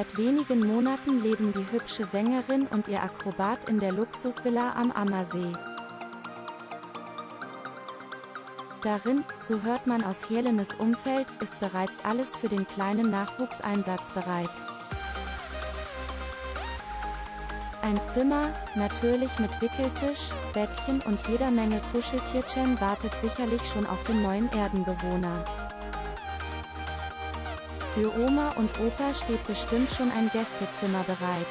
Seit wenigen Monaten leben die hübsche Sängerin und ihr Akrobat in der Luxusvilla am Ammersee. Darin, so hört man aus Helenes Umfeld, ist bereits alles für den kleinen Nachwuchs einsatzbereit. Ein Zimmer, natürlich mit Wickeltisch, Bettchen und jeder Menge Kuscheltierchen wartet sicherlich schon auf den neuen Erdenbewohner. Für Oma und Opa steht bestimmt schon ein Gästezimmer bereit.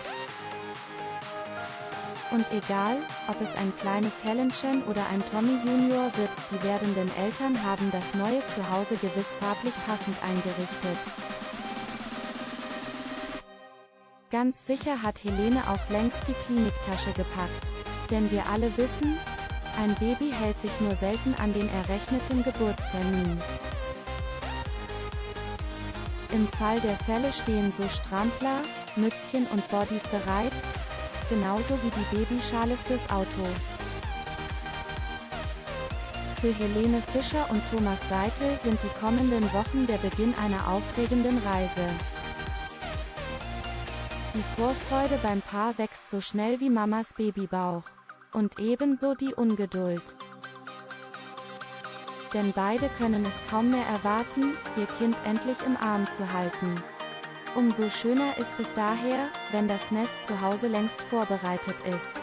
Und egal, ob es ein kleines Helenchen oder ein Tommy Junior wird, die werdenden Eltern haben das neue Zuhause gewiss farblich passend eingerichtet. Ganz sicher hat Helene auch längst die Kliniktasche gepackt. Denn wir alle wissen, ein Baby hält sich nur selten an den errechneten Geburtstermin. Im Fall der Fälle stehen so Strampler, Mützchen und Bodies bereit, genauso wie die Babyschale fürs Auto. Für Helene Fischer und Thomas Seitel sind die kommenden Wochen der Beginn einer aufregenden Reise. Die Vorfreude beim Paar wächst so schnell wie Mamas Babybauch. Und ebenso die Ungeduld. Denn beide können es kaum mehr erwarten, ihr Kind endlich im Arm zu halten. Umso schöner ist es daher, wenn das Nest zu Hause längst vorbereitet ist.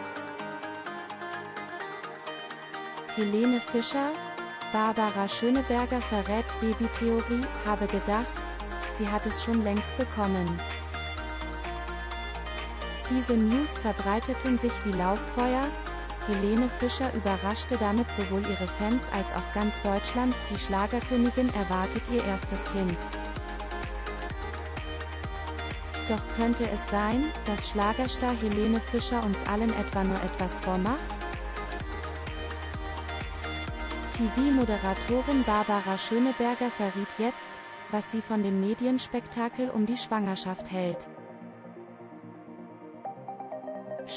Helene Fischer, Barbara Schöneberger verrät Babytheorie, habe gedacht, sie hat es schon längst bekommen. Diese News verbreiteten sich wie Lauffeuer, Helene Fischer überraschte damit sowohl ihre Fans als auch ganz Deutschland, die Schlagerkönigin erwartet ihr erstes Kind. Doch könnte es sein, dass Schlagerstar Helene Fischer uns allen etwa nur etwas vormacht? TV-Moderatorin Barbara Schöneberger verriet jetzt, was sie von dem Medienspektakel um die Schwangerschaft hält.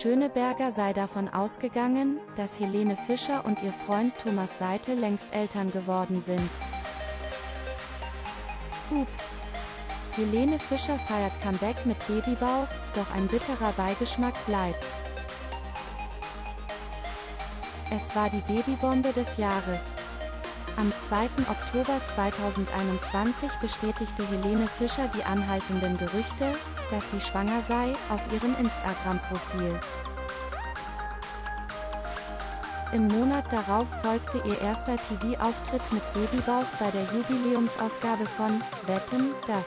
Schöneberger sei davon ausgegangen, dass Helene Fischer und ihr Freund Thomas Seite längst Eltern geworden sind. Ups. Helene Fischer feiert Comeback mit Babybauch, doch ein bitterer Beigeschmack bleibt. Es war die Babybombe des Jahres. Am 2. Oktober 2021 bestätigte Helene Fischer die anhaltenden Gerüchte, dass sie schwanger sei, auf ihrem Instagram-Profil. Im Monat darauf folgte ihr erster TV-Auftritt mit Babybauch bei der Jubiläumsausgabe von Wetten, das.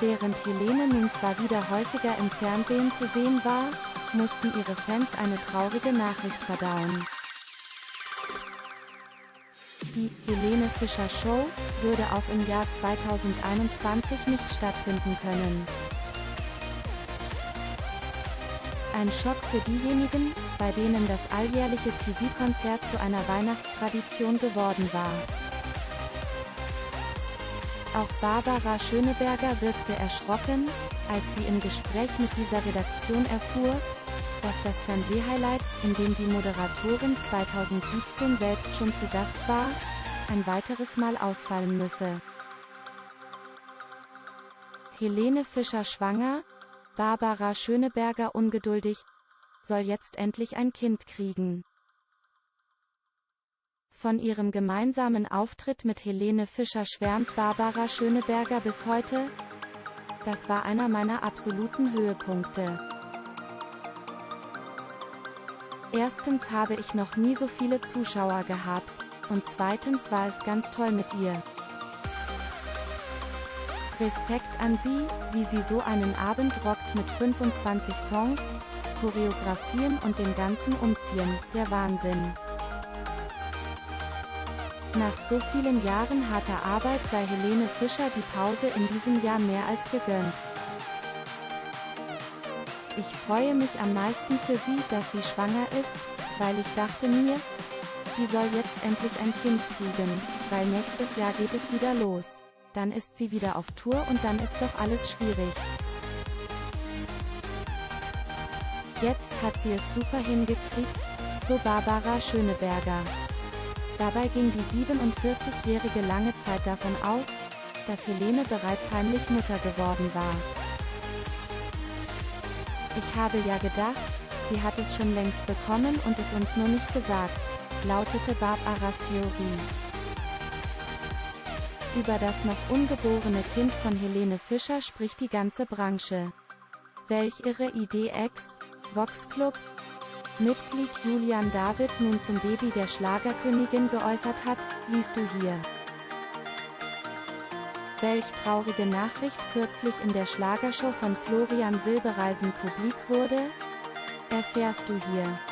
Während Helene nun zwar wieder häufiger im Fernsehen zu sehen war, mussten ihre Fans eine traurige Nachricht verdauen. Die Helene Fischer Show würde auch im Jahr 2021 nicht stattfinden können. Ein Schock für diejenigen, bei denen das alljährliche TV-Konzert zu einer Weihnachtstradition geworden war. Auch Barbara Schöneberger wirkte erschrocken, als sie im Gespräch mit dieser Redaktion erfuhr, dass das Fernsehhighlight, in dem die Moderatorin 2017 selbst schon zu Gast war, ein weiteres Mal ausfallen müsse. Helene Fischer schwanger, Barbara Schöneberger ungeduldig, soll jetzt endlich ein Kind kriegen. Von ihrem gemeinsamen Auftritt mit Helene Fischer schwärmt Barbara Schöneberger bis heute. Das war einer meiner absoluten Höhepunkte. Erstens habe ich noch nie so viele Zuschauer gehabt, und zweitens war es ganz toll mit ihr. Respekt an sie, wie sie so einen Abend rockt mit 25 Songs, Choreografien und dem ganzen Umziehen, der Wahnsinn. Nach so vielen Jahren harter Arbeit sei Helene Fischer die Pause in diesem Jahr mehr als gegönnt. Ich freue mich am meisten für sie, dass sie schwanger ist, weil ich dachte mir, die soll jetzt endlich ein Kind kriegen, weil nächstes Jahr geht es wieder los. Dann ist sie wieder auf Tour und dann ist doch alles schwierig. Jetzt hat sie es super hingekriegt, so Barbara Schöneberger. Dabei ging die 47-Jährige lange Zeit davon aus, dass Helene bereits heimlich Mutter geworden war. Ich habe ja gedacht, sie hat es schon längst bekommen und es uns nur nicht gesagt, lautete Barbaras Theorie. Über das noch ungeborene Kind von Helene Fischer spricht die ganze Branche. Welch irre Idee Ex, Vox Club, Mitglied Julian David nun zum Baby der Schlagerkönigin geäußert hat, liest du hier. Welch traurige Nachricht kürzlich in der Schlagershow von Florian Silbereisen publik wurde? Erfährst du hier.